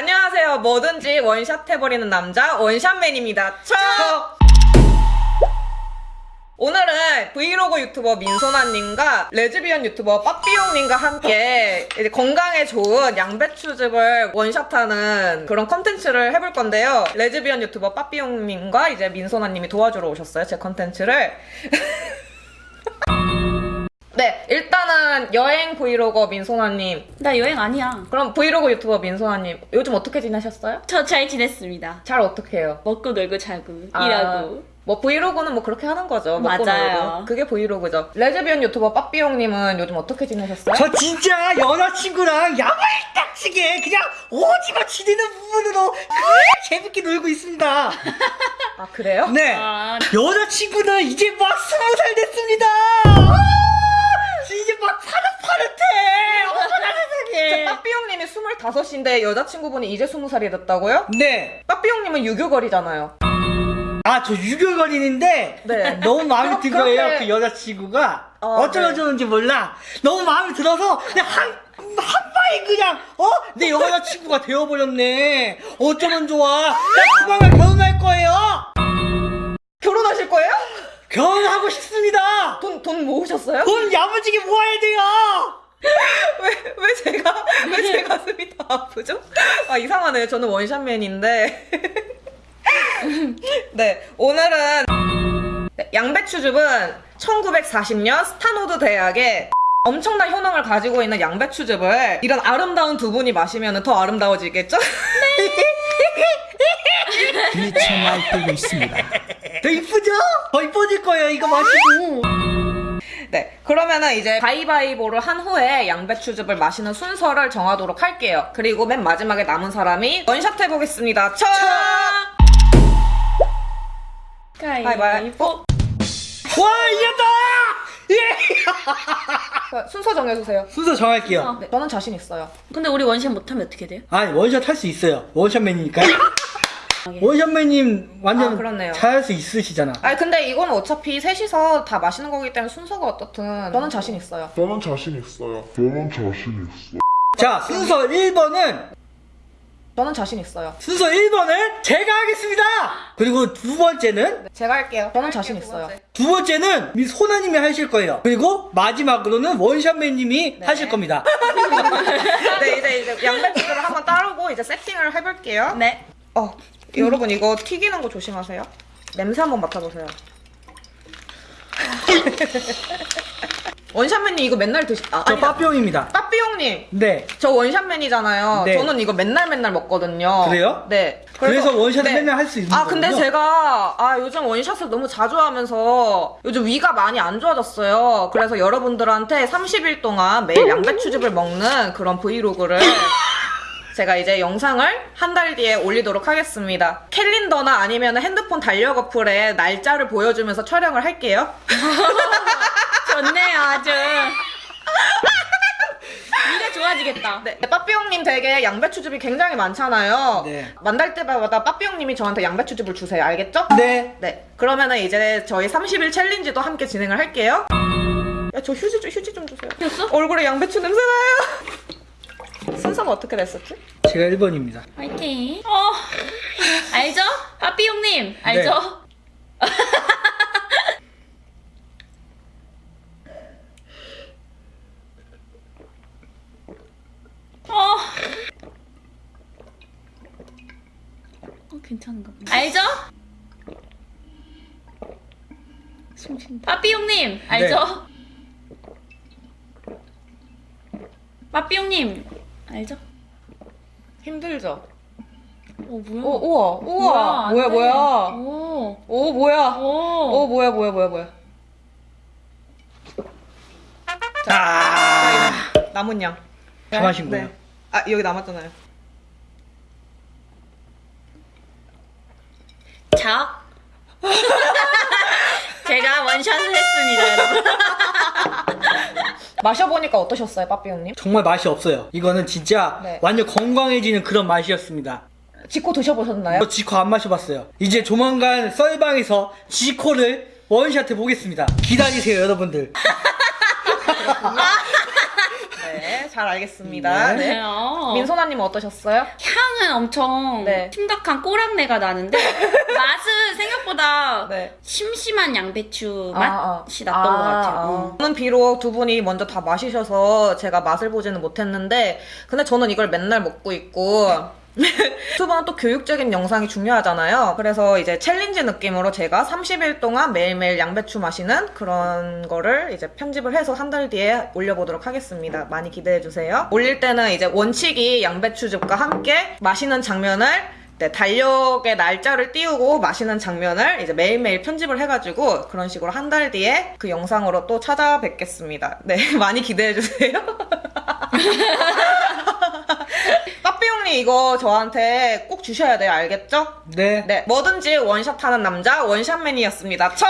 안녕하세요. 뭐든지 원샷 해버리는 남자 원샷맨입니다. 첫! 오늘은 브이로그 유튜버 민소나님과 레즈비언 유튜버 빠삐용님과 함께 건강에 좋은 양배추즙을 원샷하는 그런 컨텐츠를 해볼 건데요. 레즈비언 유튜버 빠삐용님과 이제 민소나님이 도와주러 오셨어요. 제 컨텐츠를. 네, 일단은 여행 브이로거 민소나님. 나 여행 아니야. 그럼 브이로그 유튜버 민소나님. 요즘 어떻게 지내셨어요? 저 잘 지냈습니다. 잘 어떻게 해요? 먹고 놀고 자고 아, 일하고. 뭐 브이로그는 뭐 그렇게 하는 거죠. 먹고 맞아요. 놀고. 그게 브이로그죠. 레즈비언 유튜버 빠삐용님은 요즘 어떻게 지내셨어요? 저 진짜 여자친구랑 야물 딱지게 그냥 오지마 지내는 부분으로 그냥 재밌게 놀고 있습니다. 아 그래요? 네. 아. 여자친구는 이제 막 스무 살 됐습니다. 아, 이제 막 파릇파릇해. 어머나 세상에. 빠삐용님이 25인데 여자친구분이 이제 20살이 됐다고요? 네. 빠삐용님은 유교걸이잖아요. 아, 저 유교걸이는데 네. 너무 마음에 든 거예요. 그 여자친구가 어, 어쩌고저쩌는지 몰라. 너무 마음에 들어서 그냥 한, 한 방에 그냥 어? 내 여자친구가 되어버렸네. 어쩌면 좋아. 나 조만간 결혼하고 싶습니다. 돈, 돈 모으셨어요? 돈 야무지게 모아야 돼요. 왜, 왜 제가, 왜 제 가슴이 다 아프죠? 아, 이상하네요. 저는 원샷맨인데. 네, 오늘은 네, 양배추즙은 1940년 스탠포드 대학에 엄청난 효능을 가지고 있는 양배추즙을 이런 아름다운 두 분이 마시면 더 아름다워지겠죠? 미쳐 날뛰고 있습니다. 더 이쁘죠? 더 이뻐질 거예요. 이거 마시고. 네, 그러면은 이제 가위바위보를 한 후에 양배추즙을 마시는 순서를 정하도록 할게요. 그리고 맨 마지막에 남은 사람이 원샷 해보겠습니다. 첫! 가위바위보. 와 이겼다. 예. 순서 정해주세요. 순서 정할게요. 네, 저는 자신 있어요. 근데 우리 원샷 못하면 어떻게 돼요? 아니 원샷 할 수 있어요. 원샷맨이니까요. 원샷맨님 완전 아, 그렇네요. 잘할 수 있으시잖아. 아니 근데 이건 어차피 셋이서 다 마시는 거기 때문에 순서가 어떻든 저는 자신 있어요. 저는 자신 있어요. 저는 자신 있어. 자 순서 1번은 저는 자신 있어요. 순서 1번을 제가 하겠습니다. 그리고 두 번째는 네, 제가 할게요. 저는 자신 있어요. 두 번째는 미 소나님이 하실 거예요. 그리고 마지막으로는 원샷맨님이 하실 겁니다. 네 이제 이제 양배추를 한번 따르고 이제 세팅을 해볼게요. 네. 어 여러분 이거 튀기는 거 조심하세요. 냄새 한번 맡아보세요. 원샷맨님 이거 맨날 드시 아 저 아니 빠삐용입니다. 빠삐용님 네. 저 원샷맨이잖아요. 네. 저는 이거 맨날 맨날 먹거든요. 그래요? 네. 그래서 원샷을 맨날 할 수 있는 아 근데 거군요. 제가 아 요즘 원샷을 너무 자주 하면서 요즘 위가 많이 안 좋아졌어요. 그래서 여러분들한테 30일 동안 매일 양배추즙을 먹는 그런 브이로그를 제가 이제 영상을 한 달 뒤에 올리도록 하겠습니다. 캘린더나 아니면 핸드폰 달력 어플에 날짜를 보여주면서 촬영을 할게요. 좋네요, 아주. 위가 좋아지겠다. 네, 빠삐용님 댁에 양배추즙이 굉장히 많잖아요. 네. 만날 때마다 빠삐용님이 저한테 양배추즙을 주세요. 알겠죠? 네. 네. 그러면은 이제 저희 30일 챌린지도 함께 진행을 할게요. 야, 저 휴지 좀, 휴지 좀 주세요. 됐어? 얼굴에 양배추 냄새 나요. 순서가 어떻게 됐었지? 제가 1번입니다. 화이팅. 어, 알죠? 빠삐용님, 알죠? 어. 어, 괜찮은가 보네. 알죠? 숨 쉰다. 빠삐용님, 알죠? 빠삐용님, 알죠? 힘들죠? 어, 뭐야? 오, 우와, 우와. 안 뭐야, 돼. 뭐야. 오. 오, 뭐야. 오. 오, 뭐야, 뭐야, 뭐야, 뭐야. 아. 남은 양. 다 마신 거예요. 아, 여기 남았잖아요. 자. 제가 원샷을 했습니다, 여러분. 마셔보니까 어떠셨어요, 빠삐용님? 정말 맛이 없어요. 이거는 진짜 네. 완전 건강해지는 그런 맛이었습니다. 지코 드셔보셨나요? 저 지코 안 마셔봤어요. 이제 조만간 썰방에서 지코를 원샷 해 보겠습니다. 기다리세요, 여러분들. 네, 잘 알겠습니다. 네. 네. 민소나님 어떠셨어요? 향은 엄청 네. 심각한 꼬랑내가 나는데 맛은 생각보다 네. 심심한 양배추 아, 아. 맛이 났던 것 같아요. 음. 저는 비록 두 분이 먼저 다 마시셔서 제가 맛을 보지는 못했는데, 근데 저는 이걸 맨날 먹고 있고, 유튜브는 또 교육적인 영상이 중요하잖아요. 그래서 이제 challenge 느낌으로 제가 30일 동안 매일매일 양배추 마시는 그런 거를 이제 편집을 해서 한 달 뒤에 올려보도록 하겠습니다. 많이 기대해주세요. 올릴 때는 이제 원칙이 양배추즙과 함께 마시는 장면을 네, 달력에 날짜를 띄우고 마시는 장면을 이제 매일매일 편집을 해가지고 그런 식으로 한 달 뒤에 그 영상으로 또 찾아뵙겠습니다. 네, 많이 기대해주세요. 까삐용님 이거 저한테 꼭 주셔야 돼요. 알겠죠? 네. 네, 뭐든지 원샷 하는 남자 원샷맨이었습니다. 척!